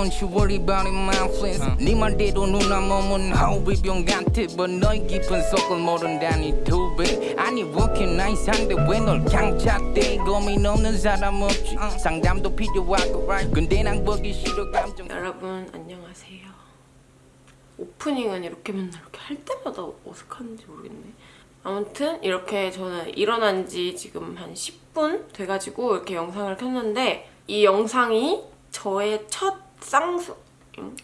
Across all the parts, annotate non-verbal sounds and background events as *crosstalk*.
don't you worry about it my friends. 네 말대로 누나 몸은 호비병 같아 But 너의 깊은 속을 모른다니 두배. 아니 working nice 한데 왜널 강착돼 고민 없는 사람 없지. 상담도 필요하고 right? 근데 난 보기 싫어 감정. 여러분 안녕하세요. 오프닝은 이렇게 맨날 이렇게 할 때마다 어색한지 모르겠네. 아무튼 이렇게 저는 일어난 지 지금 한 10분 돼가지고 이렇게 영상을 켰는데 이 영상이 저의 첫 쌍수 응?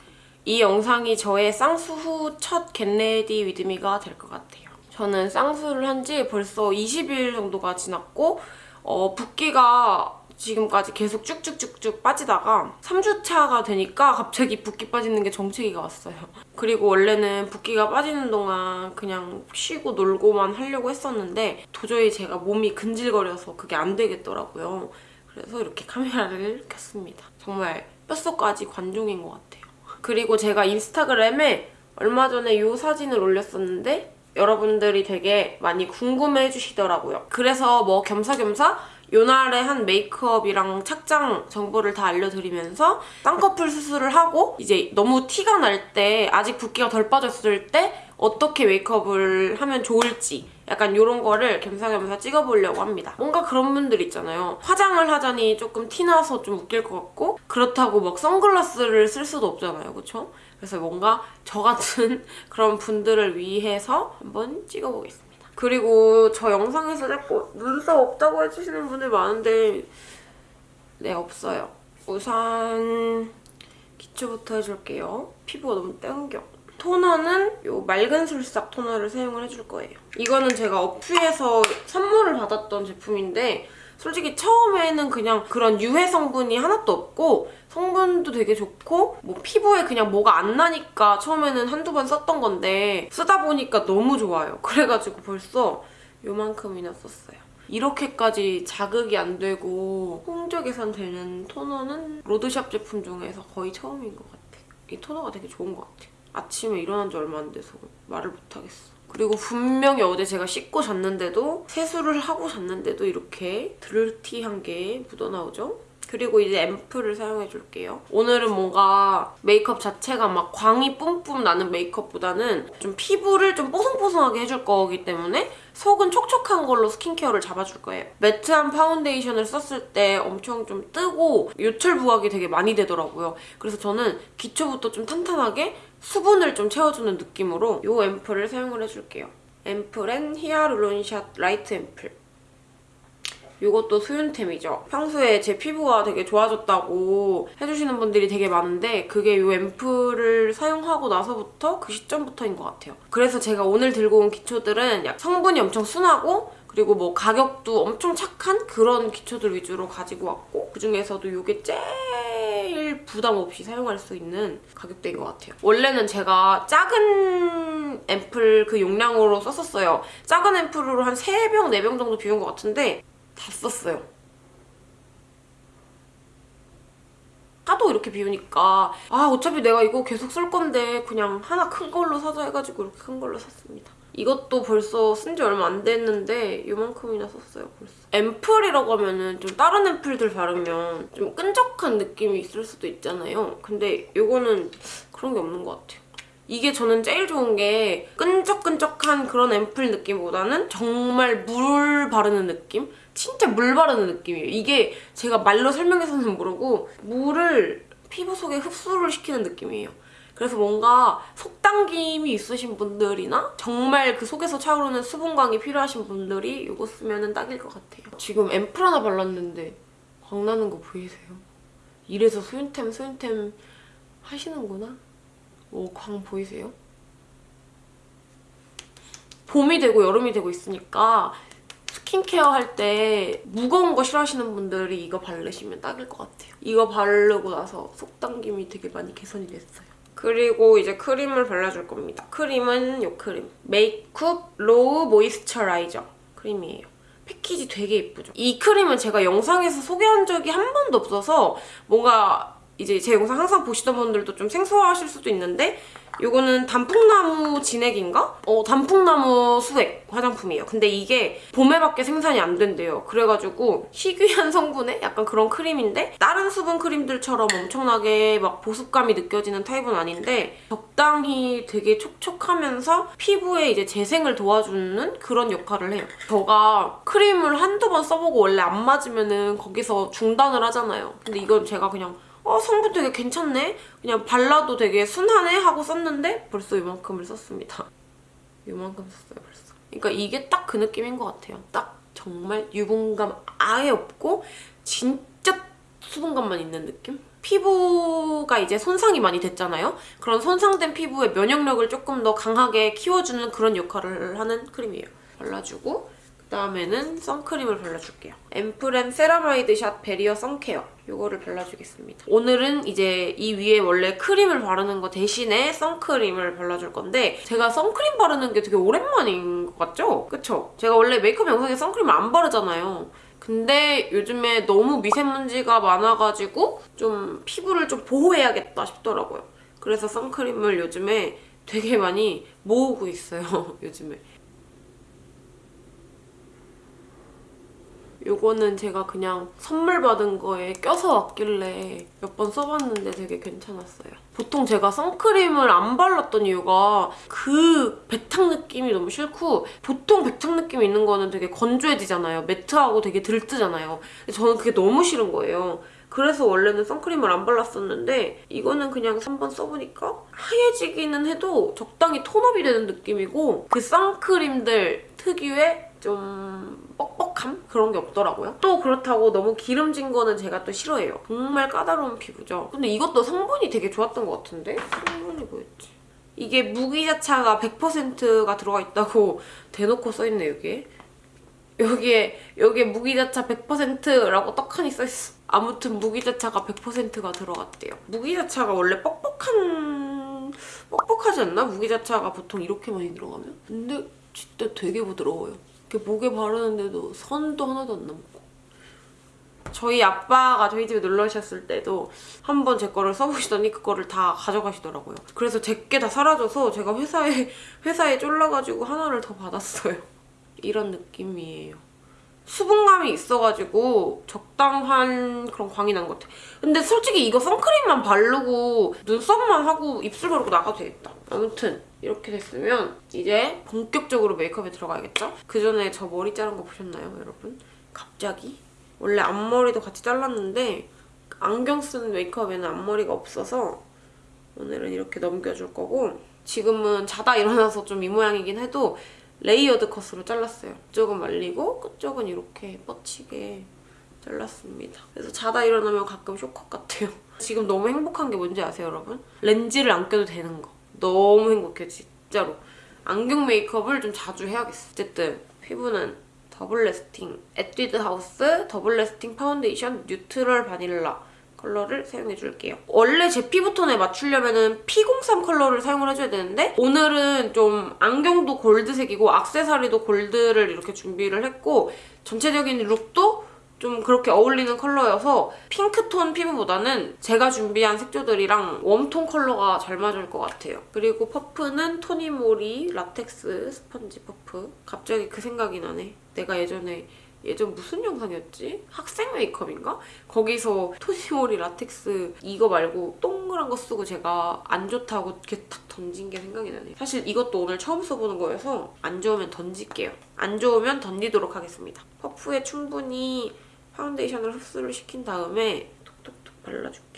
이 영상이 저의 쌍수 후 첫 get ready with me가 될 것 같아요. 저는 쌍수를 한 지 벌써 20일 정도가 지났고 어, 붓기가 지금까지 계속 쭉쭉쭉쭉 빠지다가 3주차가 되니까 갑자기 붓기 빠지는 게 정체기가 왔어요. 그리고 원래는 붓기가 빠지는 동안 그냥 쉬고 놀고만 하려고 했었는데 도저히 제가 몸이 근질거려서 그게 안 되겠더라고요. 그래서 이렇게 카메라를 켰습니다. 정말 뼛속까지 관종인 것 같아요. 그리고 제가 인스타그램에 얼마 전에 이 사진을 올렸었는데 여러분들이 되게 많이 궁금해 해주시더라고요. 그래서 뭐 겸사겸사 요날에 한 메이크업이랑 착장 정보를 다 알려드리면서 쌍꺼풀 수술을 하고 이제 너무 티가 날 때 아직 붓기가 덜 빠졌을 때 어떻게 메이크업을 하면 좋을지 약간 이런 거를 겸사겸사 찍어보려고 합니다. 뭔가 그런 분들 있잖아요. 화장을 하자니 조금 티나서 좀 웃길 것 같고 그렇다고 막 선글라스를 쓸 수도 없잖아요. 그쵸? 그래서 뭔가 저 같은 *laughs* 그런 분들을 위해서 한번 찍어보겠습니다. 그리고 저 영상에서 자꾸 눈썹 없다고 해주시는 분들 많은데 네 없어요. 우선 기초부터 해줄게요. 피부가 너무 땡겨. 토너는 이 맑은 술싹 토너를 사용을 해줄 거예요. 이거는 제가 어퓨에서 선물을 받았던 제품인데 솔직히 처음에는 그냥 그런 유해 성분이 하나도 없고 성분도 되게 좋고 뭐 피부에 그냥 뭐가 안 나니까 처음에는 한두 번 썼던 건데 쓰다 보니까 너무 좋아요. 그래가지고 벌써 요만큼이나 썼어요. 이렇게까지 자극이 안 되고 홍조 개선되는 토너는 로드샵 제품 중에서 거의 처음인 것 같아요. 이 토너가 되게 좋은 것 같아요. 아침에 일어난 지 얼마 안 돼서 말을 못하겠어. 그리고 분명히 어제 제가 씻고 잤는데도 세수를 하고 잤는데도 이렇게 dirty한 게 묻어나오죠? 그리고 이제 앰플을 사용해줄게요. 오늘은 뭔가 메이크업 자체가 막 광이 뿜뿜 나는 메이크업보다는 좀 피부를 좀 뽀송뽀송하게 해줄 거기 때문에 속은 촉촉한 걸로 스킨케어를 잡아줄 거예요. 매트한 파운데이션을 썼을 때 엄청 좀 뜨고 요철 부각이 되게 많이 되더라고요. 그래서 저는 기초부터 좀 탄탄하게 수분을 좀 채워주는 느낌으로 이 앰플을 사용을 해줄게요. 앰플앤 히아루론샷 라이트 앰플. 이것도 수윤템이죠. 평소에 제 피부가 되게 좋아졌다고 해주시는 분들이 되게 많은데 그게 이 앰플을 사용하고 나서부터 그 시점부터인 것 같아요. 그래서 제가 오늘 들고 온 기초들은 성분이 엄청 순하고 그리고 뭐 가격도 엄청 착한 그런 기초들 위주로 가지고 왔고 그중에서도 이게 제일 부담 없이 사용할 수 있는 가격대인 것 같아요. 원래는 제가 작은 앰플 그 용량으로 썼었어요. 작은 앰플로 한 3병, 4병 정도 비운 것 같은데 다 썼어요. 하도 이렇게 비우니까 아 어차피 내가 이거 계속 쓸 건데 그냥 하나 큰 걸로 사자 해가지고 이렇게 큰 걸로 샀습니다. 이것도 벌써 쓴 지 얼마 안 됐는데 이만큼이나 썼어요 벌써. 앰플이라고 하면은 좀 다른 앰플들 바르면 좀 끈적한 느낌이 있을 수도 있잖아요. 근데 이거는 그런 게 없는 것 같아요. 이게 저는 제일 좋은 게 끈적끈적한 그런 앰플 느낌보다는 정말 물 바르는 느낌? 진짜 물 바르는 느낌이에요. 이게 제가 말로 설명해서는 모르고 물을 피부 속에 흡수를 시키는 느낌이에요. 그래서 뭔가 속당김이 있으신 분들이나 정말 그 속에서 차오르는 수분광이 필요하신 분들이 이거 쓰면 딱일 것 같아요. 지금 앰플 하나 발랐는데 광나는 거 보이세요? 이래서 수윤템 수윤템 하시는구나? 오, 광 보이세요? 봄이 되고 여름이 되고 있으니까 스킨케어 할 때 무거운 거 싫어하시는 분들이 이거 바르시면 딱일 것 같아요. 이거 바르고 나서 속당김이 되게 많이 개선이 됐어요. 그리고 이제 크림을 발라줄 겁니다. 크림은 이 크림. 메이크업 로우 모이스처라이저 크림이에요. 패키지 되게 예쁘죠? 이 크림은 제가 영상에서 소개한 적이 한 번도 없어서 뭔가 이제 제 영상 항상 보시던 분들도 좀 생소하실 수도 있는데 이거는 단풍나무 진액인가? 어, 단풍나무 수액 화장품이에요. 근데 이게 봄에밖에 생산이 안 된대요. 그래가지고 희귀한 성분의 약간 그런 크림인데 다른 수분 크림들처럼 엄청나게 막 보습감이 느껴지는 타입은 아닌데 적당히 되게 촉촉하면서 피부에 이제 재생을 도와주는 그런 역할을 해요. 제가 크림을 한두 번 써보고 원래 안 맞으면은 거기서 중단을 하잖아요. 근데 이건 제가 그냥 어 성분 되게 괜찮네? 그냥 발라도 되게 순하네? 하고 썼는데 벌써 이만큼을 썼습니다. *laughs* 이만큼 썼어요 벌써. 그러니까 이게 딱 그 느낌인 것 같아요. 딱 정말 유분감 아예 없고 진짜 수분감만 있는 느낌? 피부가 이제 손상이 많이 됐잖아요? 그런 손상된 피부의 면역력을 조금 더 강하게 키워주는 그런 역할을 하는 크림이에요. 발라주고 그다음에는 선크림을 발라줄게요. 앰플앤 세라마이드 샷 베리어 선케어 이거를 발라주겠습니다. 오늘은 이제 이 위에 원래 크림을 바르는 거 대신에 선크림을 발라줄 건데 제가 선크림 바르는 게 되게 오랜만인 것 같죠? 그쵸? 제가 원래 메이크업 영상에 선크림을 안 바르잖아요. 근데 요즘에 너무 미세먼지가 많아가지고 좀 피부를 좀 보호해야겠다 싶더라고요. 그래서 선크림을 요즘에 되게 많이 모으고 있어요. *laughs* 요즘에. 요거는 제가 그냥 선물 받은 거에 껴서 왔길래 몇 번 써봤는데 되게 괜찮았어요. 보통 제가 선크림을 안 발랐던 이유가 그 백탕 느낌이 너무 싫고 보통 백탕 느낌 있는 거는 되게 건조해지잖아요. 매트하고 되게 들뜨잖아요. 저는 그게 너무 싫은 거예요. 그래서 원래는 선크림을 안 발랐었는데 이거는 그냥 한번 써보니까 하얘지기는 해도 적당히 톤업이 되는 느낌이고 그 선크림들 특유의 좀 뻑뻑 함? 그런 게 없더라고요. 또 그렇다고 너무 기름진 거는 제가 또 싫어해요. 정말 까다로운 피부죠. 근데 이것도 성분이 되게 좋았던 것 같은데? 성분이 뭐였지? 이게 무기자차가 100%가 들어가 있다고 *laughs* 대놓고 써있네 여기에. 여기에 여기에 무기자차 100%라고 떡하니 써있어. 아무튼 무기자차가 100%가 들어갔대요. 무기자차가 원래 뻑뻑한... 뻑뻑하지 않나? 무기자차가 보통 이렇게 많이 들어가면? 근데 진짜 되게 부드러워요. 이렇게 목에 바르는데도 선도 하나도 안 남고. 저희 아빠가 저희 집에 놀러 오셨을 때도 한 번 제 거를 써보시더니 그거를 다 가져가시더라고요. 그래서 제게 다 사라져서 제가 회사에 회사에 쫄라가지고 하나를 더 받았어요. 이런 느낌이에요. 수분감이 있어가지고 적당한 그런 광이 난 것 같아. 근데 솔직히 이거 선크림만 바르고 눈썹만 하고 입술 바르고 나가도 되겠다. 아무튼 이렇게 됐으면 이제 본격적으로 메이크업에 들어가야겠죠? 그 전에 저 머리 자른 거 보셨나요, 여러분? 갑자기? 원래 앞머리도 같이 잘랐는데 안경 쓴 메이크업에는 앞머리가 없어서 오늘은 이렇게 넘겨줄 거고 지금은 자다 일어나서 좀 이 모양이긴 해도 레이어드 컷으로 잘랐어요. 이쪽은 말리고 끝쪽은 이렇게 뻗치게 잘랐습니다. 그래서 자다 일어나면 가끔 쇼컷 같아요. *laughs* 지금 너무 행복한 게 뭔지 아세요, 여러분? 렌즈를 안 껴도 되는 거. 너무 행복해, 진짜로. 안경 메이크업을 좀 자주 해야겠어. 어쨌든 피부는 더블 레스팅 에뛰드 하우스 더블 레스팅 파운데이션 뉴트럴 바닐라 컬러를 사용해줄게요. 원래 제 피부톤에 맞추려면 P03 컬러를 사용을 해줘야 되는데 오늘은 좀 안경도 골드색이고 악세사리도 골드를 이렇게 준비를 했고 전체적인 룩도 좀 그렇게 어울리는 컬러여서 핑크톤 피부보다는 제가 준비한 색조들이랑 웜톤 컬러가 잘 맞을 것 같아요. 그리고 퍼프는 토니모리 라텍스 스펀지 퍼프. 갑자기 그 생각이 나네. 내가 예전에 예전 무슨 영상이었지? 학생 메이크업인가? 거기서 토니모리 라텍스 이거 말고 동그란 거 쓰고 제가 안 좋다고 이렇게 탁 던진 게 생각이 나네. 사실 이것도 오늘 처음 써보는 거여서 안 좋으면 던질게요. 안 좋으면 던지도록 하겠습니다. 퍼프에 충분히 파운데이션을 흡수를 시킨 다음에 톡톡톡 발라줄게요.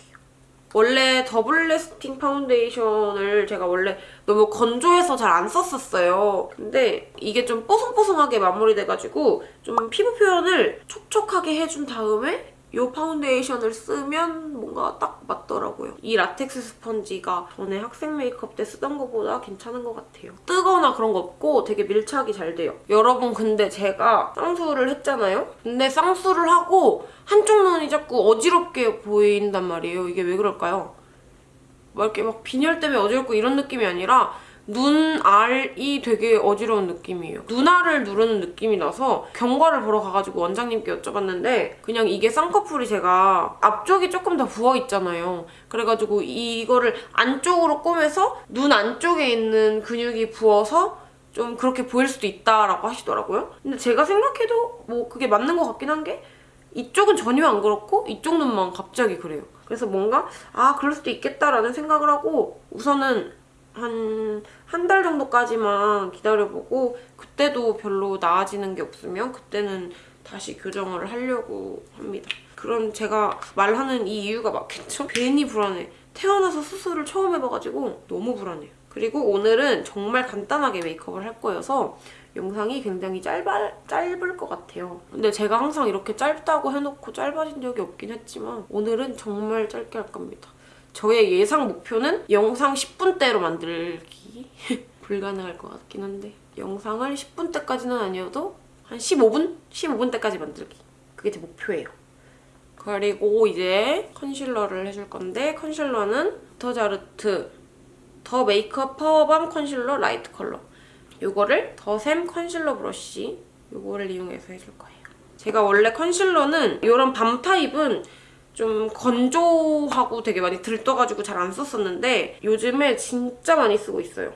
원래 더블 레스팅 파운데이션을 제가 원래 너무 건조해서 잘 안 썼었어요. 근데 이게 좀 뽀송뽀송하게 마무리돼가지고 좀 피부 표현을 촉촉하게 해준 다음에 이 파운데이션을 쓰면 뭔가 딱 맞더라고요. 이 라텍스 스펀지가 전에 학생 메이크업 때 쓰던 것보다 괜찮은 것 같아요. 뜨거나 그런 거 없고 되게 밀착이 잘 돼요. 여러분 근데 제가 쌍수를 했잖아요? 근데 쌍수를 하고 한쪽 눈이 자꾸 어지럽게 보인단 말이에요. 이게 왜 그럴까요? 막 이렇게 막 빈혈 때문에 어지럽고 이런 느낌이 아니라 눈알이 되게 어지러운 느낌이에요. 눈알을 누르는 느낌이 나서 경과를 보러 가가지고 원장님께 여쭤봤는데 그냥 이게 쌍꺼풀이 제가 앞쪽이 조금 더 부어있잖아요. 그래가지고 이거를 안쪽으로 꼬매서 눈 안쪽에 있는 근육이 부어서 좀 그렇게 보일 수도 있다라고 하시더라고요. 근데 제가 생각해도 뭐 그게 맞는 것 같긴 한 게 이쪽은 전혀 안 그렇고 이쪽 눈만 갑자기 그래요. 그래서 뭔가 아 그럴 수도 있겠다라는 생각을 하고 우선은 한 한 달 정도까지만 기다려보고 그때도 별로 나아지는 게 없으면 그때는 다시 교정을 하려고 합니다. 그럼 제가 말하는 이 이유가 맞겠죠? 괜히 불안해. 태어나서 수술을 처음 해봐가지고 너무 불안해요. 그리고 오늘은 정말 간단하게 메이크업을 할 거여서 영상이 굉장히 짧아, 짧을 것 같아요. 근데 제가 항상 이렇게 짧다고 해놓고 짧아진 적이 없긴 했지만 오늘은 정말 짧게 할 겁니다. 저의 예상 목표는 영상 10분대로 만들기. *laughs* 불가능할 것 같긴 한데 영상을 10분대까지는 아니어도 한 15분? 15분대까지 만들기. 그게 제 목표예요. 그리고 이제 컨실러를 해줄 건데 컨실러는 더자르트 더 메이크업 파워밤 컨실러 라이트 컬러 이거를 더샘 컨실러 브러쉬 이거를 이용해서 해줄 거예요. 제가 원래 컨실러는 이런 밤 타입은 좀 건조하고 되게 많이 들떠가지고 잘 안 썼었는데 요즘에 진짜 많이 쓰고 있어요.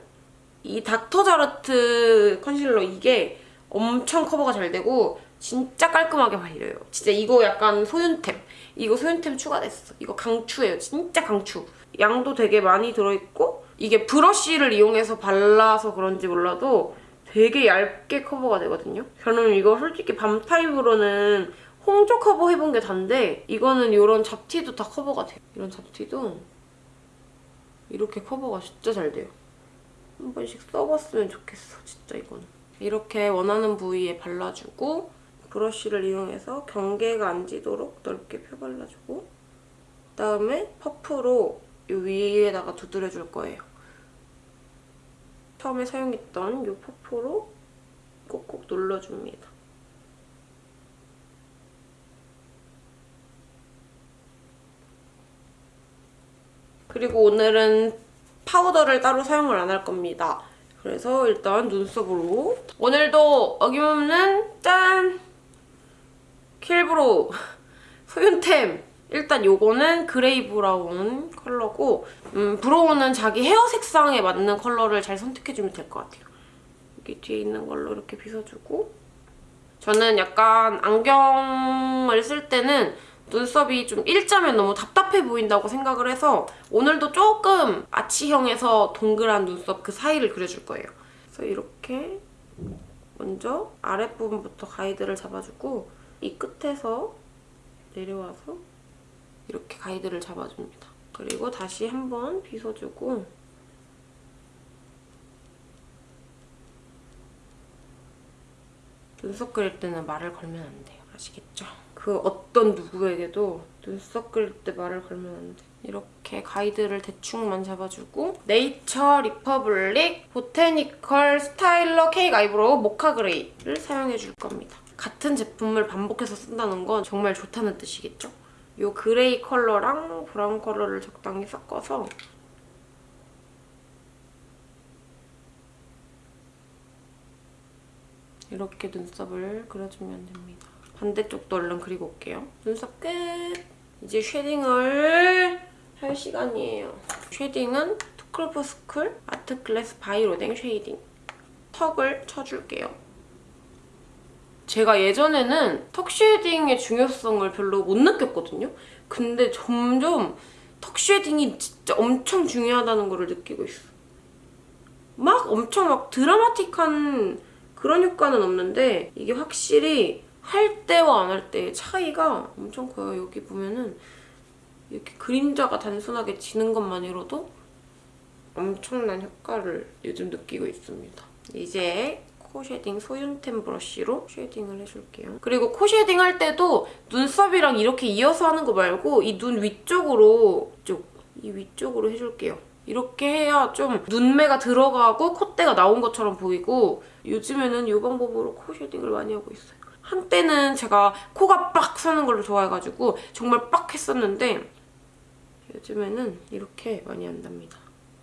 이 닥터자르트 컨실러 이게 엄청 커버가 잘 되고 진짜 깔끔하게 발려요. 진짜 이거 약간 소윤템. 이거 소윤템 추가됐어. 이거 강추예요. 진짜 강추. 양도 되게 많이 들어있고 이게 브러쉬를 이용해서 발라서 그런지 몰라도 되게 얇게 커버가 되거든요. 저는 이거 솔직히 밤 타입으로는 홍조 커버 해본 게 단데 이거는 이런 잡티도 다 커버가 돼요. 이런 잡티도 이렇게 커버가 진짜 잘 돼요. 한 번씩 써봤으면 좋겠어, 진짜 이거는. 이렇게 원하는 부위에 발라주고 브러쉬를 이용해서 경계가 안 지도록 넓게 펴발라주고 그다음에 퍼프로 이 위에다가 두드려줄 거예요. 처음에 사용했던 이 퍼프로 꼭꼭 눌러줍니다. 그리고 오늘은 파우더를 따로 사용을 안 할 겁니다. 그래서 일단 눈썹으로 오늘도 어김없는 짠! 킬브로우 *laughs* 소윤템 일단 요거는 gray brown 컬러고 음, brow는 자기 헤어 색상에 맞는 컬러를 잘 선택해주면 될 것 같아요. 여기 뒤에 있는 걸로 이렇게 빗어주고 저는 약간 안경을 쓸 때는 눈썹이 좀 일자면 너무 답답해 보인다고 생각을 해서 오늘도 조금 아치형에서 동그란 눈썹 그 사이를 그려줄 거예요. 그래서 이렇게 먼저 아랫부분부터 가이드를 잡아주고 이 끝에서 내려와서 이렇게 가이드를 잡아줍니다. 그리고 다시 한번 빗어주고 눈썹 그릴 때는 말을 걸면 안 돼요. 아시겠죠? 그 어떤 누구에게도 눈썹 그릴 때 말을 걸면 안 돼. 이렇게 가이드를 대충만 잡아주고 네이처 리퍼블릭 보테니컬 스타일러 케이크 아이브로우 모카 gray를 사용해줄 겁니다. 같은 제품을 반복해서 쓴다는 건 정말 좋다는 뜻이겠죠? 이 gray 컬러랑 brown 컬러를 적당히 섞어서 이렇게 눈썹을 그려주면 됩니다. 반대쪽도 얼른 그리고 올게요. 눈썹 끝! 이제 shading을 할 시간이에요. shading은 투쿨포스쿨 아트클래스 바이로댕 쉐이딩. 턱을 쳐줄게요. 제가 예전에는 턱 shading의 중요성을 별로 못 느꼈거든요. 근데 점점 턱 shading이 진짜 엄청 중요하다는 걸 느끼고 있어. 막 엄청 막 드라마틱한 그런 효과는 없는데 이게 확실히 할 때와 안 할 때의 차이가 엄청 커요. 여기 보면은 이렇게 그림자가 단순하게 지는 것만으로도 엄청난 효과를 요즘 느끼고 있습니다. 이제 코 shading 소윤템 브러쉬로 shading을 해줄게요. 그리고 코 shading 할 때도 눈썹이랑 이렇게 이어서 하는 거 말고 이 눈 위쪽으로 쪽, 이 위쪽으로 해줄게요. 이렇게 해야 좀 눈매가 들어가고 콧대가 나온 것처럼 보이고 요즘에는 이 방법으로 코 shading을 많이 하고 있어요. 한때는 제가 코가 빡 서는 걸로 좋아해가지고 정말 빡 했었는데 요즘에는 이렇게 많이 한답니다.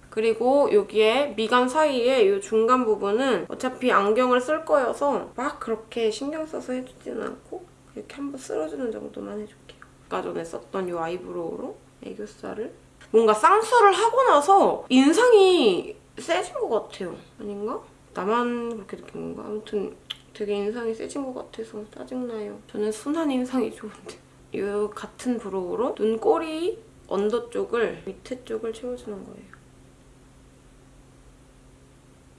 그리고 여기에 미간 사이에 이 중간 부분은 어차피 안경을 쓸 거여서 막 그렇게 신경 써서 해주지는 않고 이렇게 한번 쓸어주는 정도만 해줄게요. 아까 전에 썼던 이 eyebrow로 애교살을 뭔가 쌍수를 하고 나서 인상이 세진 것 같아요. 아닌가? 나만 그렇게 느낀 건가? 아무튼 되게 인상이 세진 것 같아서 짜증나요. 저는 순한 인상이 좋은데. *laughs* 이 같은 brow로 눈꼬리 under 쪽을 밑에 쪽을 채워주는 거예요.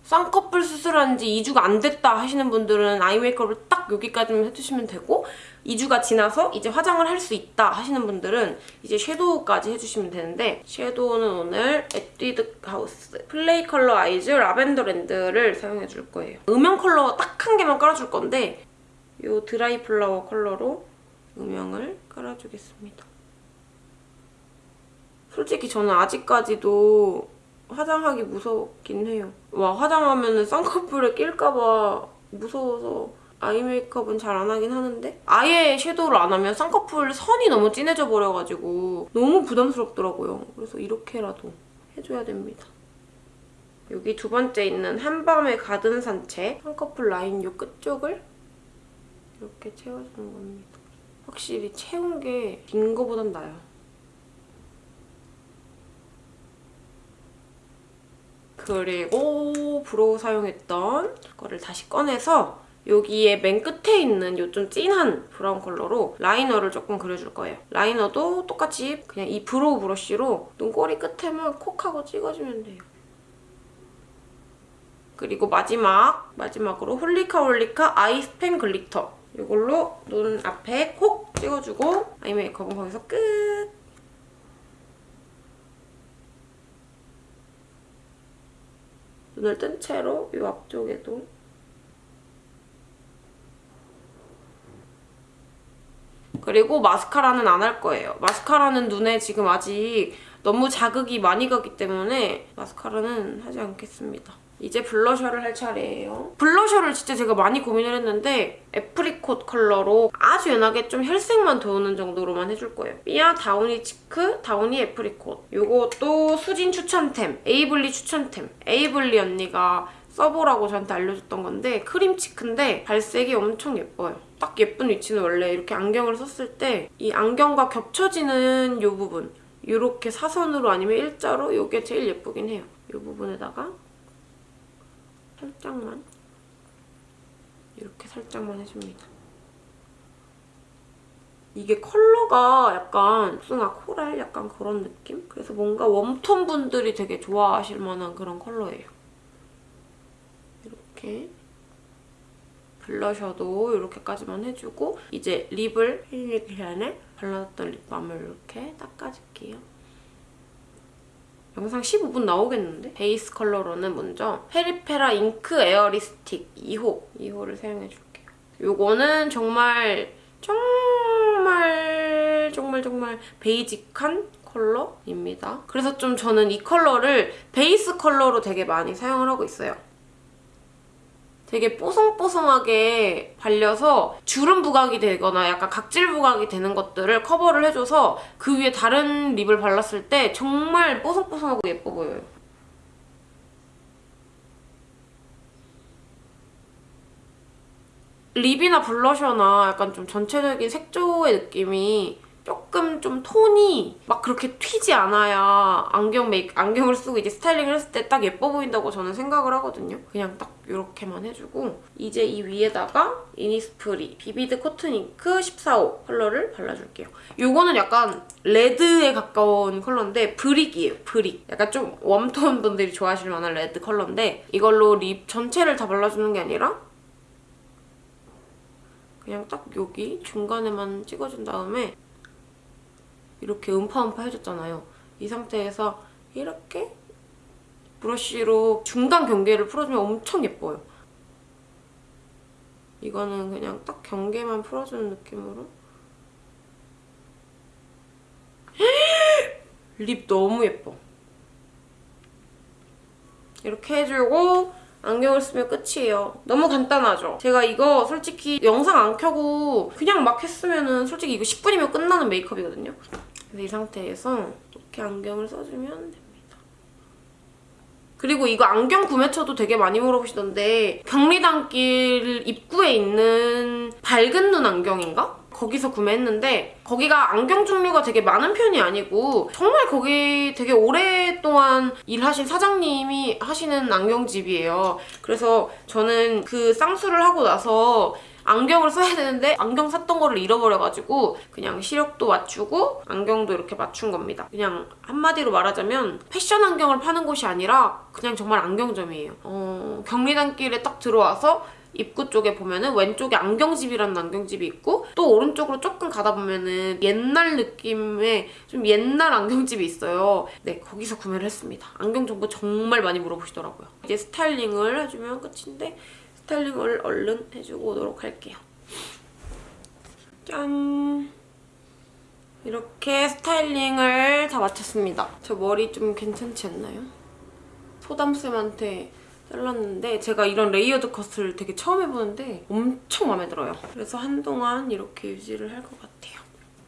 쌍꺼풀 수술한 지 2주가 안 됐다 하시는 분들은 아이 메이크업을 딱 여기까지만 해주시면 되고 2주가 지나서 이제 화장을 할 수 있다 하시는 분들은 이제 shadow까지 해주시면 되는데 shadow는 오늘 에뛰드 하우스 플레이 컬러 아이즈 라벤더 랜드를 사용해줄 거예요. 음영 컬러 딱 한 개만 깔아줄 건데 이 dry flower 컬러로 음영을 깔아주겠습니다. 솔직히 저는 아직까지도 화장하기 무섭긴 해요. 와 화장하면 쌍꺼풀에 낄까봐 무서워서 아이 메이크업은 잘 안 하긴 하는데 아예 섀도우를 안 하면 쌍꺼풀 선이 너무 진해져 버려가지고 너무 부담스럽더라고요. 그래서 이렇게라도 해줘야 됩니다. 여기 두 번째 있는 한밤의 가든 산책 쌍꺼풀 라인 요 끝쪽을 이렇게 채워주는 겁니다. 확실히 채운 게 빈 거보단 나아요. 그리고 brow 사용했던 거를 다시 꺼내서 여기에 맨 끝에 있는 요 좀 진한 brown 컬러로 liner를 조금 그려줄 거예요. liner도 똑같이 그냥 이 brow 브러쉬로 눈꼬리 끝에만 콕 하고 찍어주면 돼요. 그리고 마지막, 마지막으로 홀리카 홀리카 아이 스팽글리터 이걸로 눈 앞에 콕 찍어주고 아이 메이크업은 거기서 끝! 눈을 뜬 채로 이 앞쪽에도 그리고 마스카라는 안 할 거예요. 마스카라는 눈에 지금 아직 너무 자극이 많이 가기 때문에 마스카라는 하지 않겠습니다. 이제 blusher를 할 차례예요. blusher를 진짜 제가 많이 고민을 했는데 apricot 컬러로 아주 연하게 좀 혈색만 도우는 정도로만 해줄 거예요. 삐아 다우니 치크, 다우니 애프리콧. 이것도 수진 추천템, 에이블리 추천템. 에이블리 언니가 써보라고 저한테 알려줬던 건데 크림 cheek인데 발색이 엄청 예뻐요. 딱 예쁜 위치는 원래 이렇게 안경을 썼을 때 이 안경과 겹쳐지는 이 부분 이렇게 사선으로 아니면 일자로 이게 제일 예쁘긴 해요. 이 부분에다가 살짝만 이렇게 살짝만 해줍니다. 이게 컬러가 약간 복숭아 코랄 약간 그런 느낌? 그래서 뭔가 웜톤 분들이 되게 좋아하실 만한 그런 컬러예요. 이렇게 블러셔도 이렇게까지만 해주고 이제 립을 힐링 전에 발라놨던 립밤을 이렇게 닦아줄게요. 영상 15분 나오겠는데? 베이스 컬러로는 먼저 페리페라 잉크 에어 립스틱 2호 2호를 사용해줄게요. 이거는 정말 정말 정말 정말 basic한 컬러입니다. 그래서 좀 저는 이 컬러를 베이스 컬러로 되게 많이 사용을 하고 있어요. 되게 뽀송뽀송하게 발려서 주름 부각이 되거나 약간 각질 부각이 되는 것들을 커버를 해줘서 그 위에 다른 lip을 발랐을 때 정말 뽀송뽀송하고 예뻐 보여요. lip이나 blusher나 약간 좀 전체적인 색조의 느낌이 조금 좀 톤이 막 그렇게 튀지 않아야 안경 메이크, 안경을 쓰고 이제 스타일링을 했을 때 딱 예뻐 보인다고 저는 생각을 하거든요. 그냥 딱 이렇게만 해주고 이제 이 위에다가 이니스프리 비비드 코튼 잉크 14호 컬러를 발라줄게요. 이거는 약간 red에 가까운 컬러인데 brick이에요, brick. 약간 좀 warm tone 분들이 좋아하실 만한 red 컬러인데 이걸로 lip 전체를 다 발라주는 게 아니라 그냥 딱 여기 중간에만 찍어준 다음에 이렇게 음파음파 해줬잖아요. 이 상태에서 이렇게 브러쉬로 중간 경계를 풀어주면 엄청 예뻐요. 이거는 그냥 딱 경계만 풀어주는 느낌으로 립 너무 예뻐. 이렇게 해주고 안경을 쓰면 끝이에요. 너무 간단하죠? 제가 이거 솔직히 영상 안 켜고 그냥 막 했으면 은 솔직히 이거 10분이면 끝나는 메이크업이거든요. 이 상태에서 이렇게 안경을 써주면 됩니다. 그리고 이거 안경 구매처도 되게 많이 물어보시던데 경리단길 입구에 있는 밝은 눈 안경인가? 거기서 구매했는데 거기가 안경 종류가 되게 많은 편이 아니고 정말 거기 되게 오랫동안 일하신 사장님이 하시는 안경집이에요. 그래서 저는 그 쌍수를 하고 나서 안경을 써야 되는데 안경 샀던 거를 잃어버려가지고 그냥 시력도 맞추고 안경도 이렇게 맞춘 겁니다. 그냥 한마디로 말하자면 패션 안경을 파는 곳이 아니라 그냥 정말 안경점이에요. 어, 경리단길에 딱 들어와서 입구 쪽에 보면은 왼쪽에 안경집이라는 안경집이 있고 또 오른쪽으로 조금 가다 보면은 옛날 느낌의 좀 옛날 안경집이 있어요. 네, 거기서 구매를 했습니다. 안경 정보 정말 많이 물어보시더라고요. 이제 스타일링을 해주면 끝인데 스타일링을 얼른 해주고 오도록 할게요. 짠! 이렇게 스타일링을 다 마쳤습니다. 저 머리 좀 괜찮지 않나요? 소담쌤한테 잘랐는데 제가 이런 레이어드 컷을 되게 처음 해보는데 엄청 마음에 들어요. 그래서 한동안 이렇게 유지를 할 것 같아요.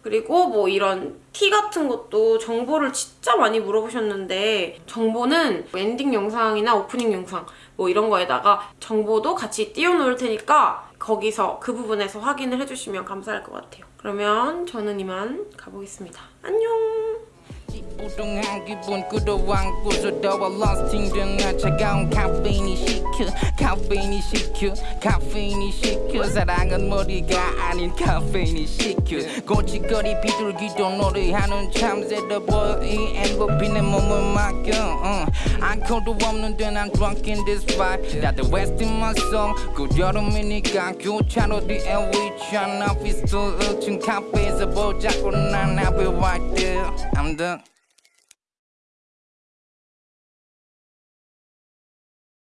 그리고 뭐 이런 티 같은 것도 정보를 진짜 많이 물어보셨는데 정보는 엔딩 영상이나 오프닝 영상 뭐 이런 거에다가 정보도 같이 띄워놓을 테니까 거기서 그 부분에서 확인을 해주시면 감사할 것 같아요. 그러면 저는 이만 가보겠습니다. 안녕! 우동한 기분 끌어안고서 더워 lost 힘든 차가운 카페인이 시켜 카페인이 시켜 카페인이 시켜. 사랑은 머리가 아닌 카페인이 시켜. 고치거리 비둘기도 노래하는 참새도 보여 이 엔고피는 몸을 맡겨 uh. 알코올도 없는데 난 drunk in this vibe. 다들 west in my soul. 그 여름이니까 교차로 뒤에 위치한 오피스 1층 카페에서 보자고 난 I'll be right there. I'm the